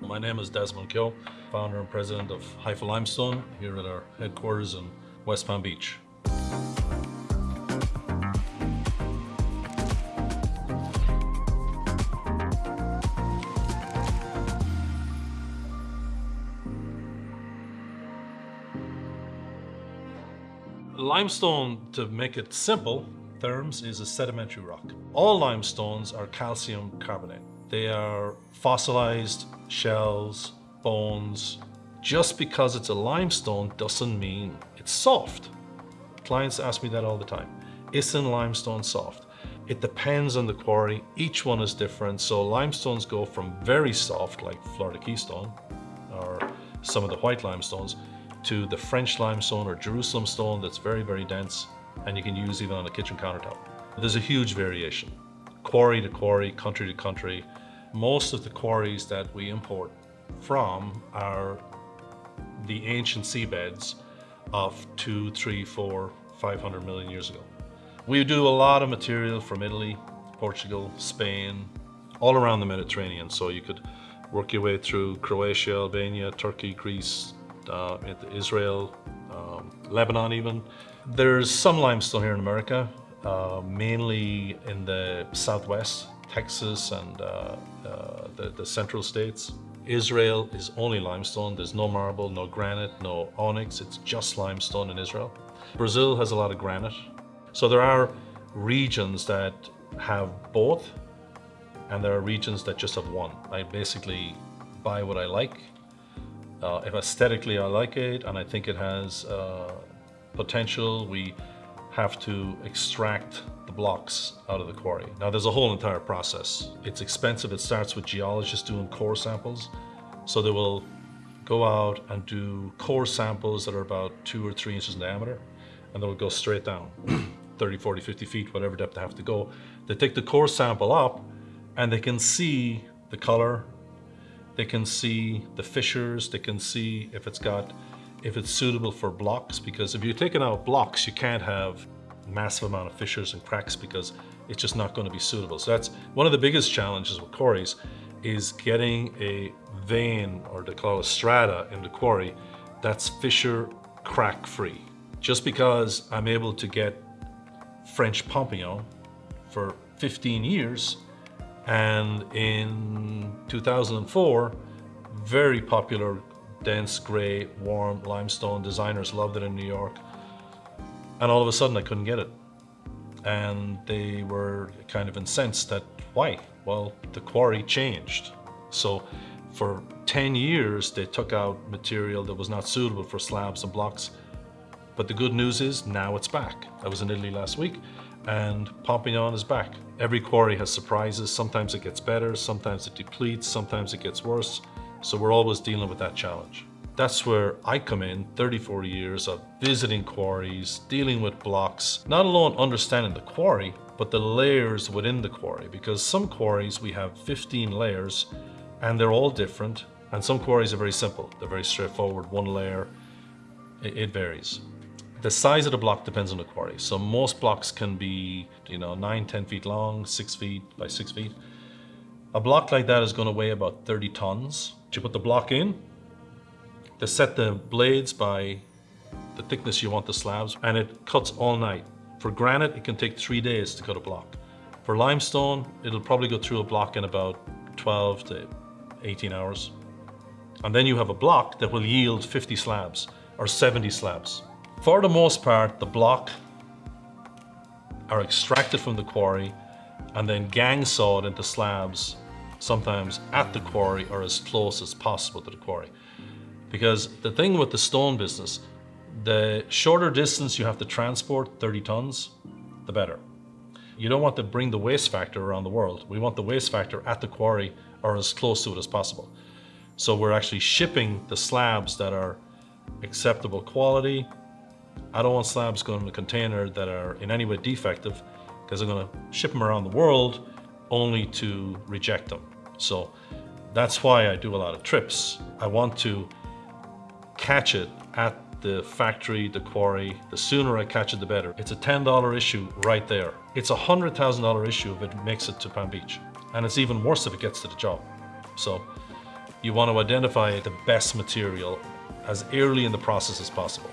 My name is Desmond Keogh, founder and president of Haifa Limestone here at our headquarters in West Palm Beach. Limestone, to make it simple, therms is a sedimentary rock. All limestones are calcium carbonate. They are fossilized shells, bones. Just because it's a limestone doesn't mean it's soft. Clients ask me that all the time. Isn't limestone soft? It depends on the quarry. Each one is different. So limestones go from very soft, like Florida Keystone, or some of the white limestones, to the French limestone or Jerusalem stone that's very, very dense and you can use even on a kitchen countertop. There's a huge variation, quarry to quarry, country to country. Most of the quarries that we import from are the ancient seabeds of two, three, four, 500 million years ago. We do a lot of material from Italy, Portugal, Spain, all around the Mediterranean. So you could work your way through Croatia, Albania, Turkey, Greece, uh, Israel, um, Lebanon even. There's some limestone here in America, uh, mainly in the Southwest, Texas and uh, uh, the, the central states. Israel is only limestone. There's no marble, no granite, no onyx. It's just limestone in Israel. Brazil has a lot of granite. So there are regions that have both and there are regions that just have one. I basically buy what I like uh, if aesthetically I like it and I think it has uh, potential, we have to extract the blocks out of the quarry. Now there's a whole entire process. It's expensive. It starts with geologists doing core samples. So they will go out and do core samples that are about two or three inches in diameter and they'll go straight down 30, 40, 50 feet, whatever depth they have to go. They take the core sample up and they can see the color, they can see the fissures, they can see if it's got, if it's suitable for blocks, because if you're taking out blocks, you can't have massive amount of fissures and cracks because it's just not going to be suitable. So that's one of the biggest challenges with quarries is getting a vein or they call it a strata in the quarry that's fissure crack free. Just because I'm able to get French Pompignan for 15 years and in 2004, very popular, dense gray, warm limestone. Designers loved it in New York. And all of a sudden I couldn't get it. And they were kind of incensed that, why? Well, the quarry changed. So for 10 years, they took out material that was not suitable for slabs and blocks. But the good news is now it's back. I was in Italy last week and Pompignan is back. Every quarry has surprises. Sometimes it gets better, sometimes it depletes, sometimes it gets worse. So we're always dealing with that challenge. That's where I come in, 34 years of visiting quarries, dealing with blocks, not alone understanding the quarry, but the layers within the quarry. Because some quarries, we have 15 layers and they're all different. And some quarries are very simple. They're very straightforward, one layer, it, varies. The size of the block depends on the quarry. So most blocks can be, you know, nine, 10 feet long, six feet by six feet. A block like that is going to weigh about 30 tons. You put the block in, they set the blades by the thickness you want the slabs, and it cuts all night. For granite, it can take three days to cut a block. For limestone, it'll probably go through a block in about 12 to 18 hours. And then you have a block that will yield 50 slabs or 70 slabs. For the most part, the block are extracted from the quarry and then gang sawed into slabs, sometimes at the quarry or as close as possible to the quarry. Because the thing with the stone business, the shorter distance you have to transport, 30 tons, the better. You don't want to bring the waste factor around the world. We want the waste factor at the quarry or as close to it as possible. So we're actually shipping the slabs that are acceptable quality, I don't want slabs going in a container that are in any way defective because I'm going to ship them around the world only to reject them. So that's why I do a lot of trips. I want to catch it at the factory, the quarry. The sooner I catch it, the better. It's a $10 issue right there. It's a $100,000 issue if it makes it to Palm Beach. And it's even worse if it gets to the job. So You want to identify the best material as early in the process as possible.